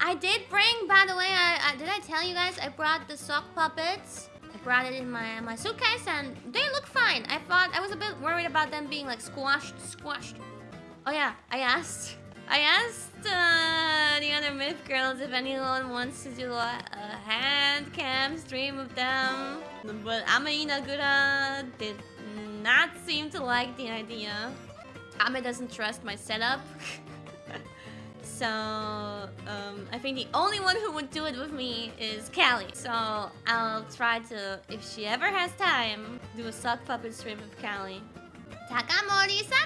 I did bring, by the way, I, I, did I tell you guys I brought the sock puppets? I brought it in my my suitcase and they look fine. I thought I was a bit worried about them being like squashed, squashed. Oh yeah, I asked. I asked uh, the other myth girls if anyone wants to do a, a hand cam stream of them. But Ame Ina Gura did not seem to like the idea. Ame doesn't trust my setup. so, um, I think the only one who would do it with me is Calli. So, I'll try to, if she ever has time, do a sock puppet stream with Calli. Takamori sock puppet!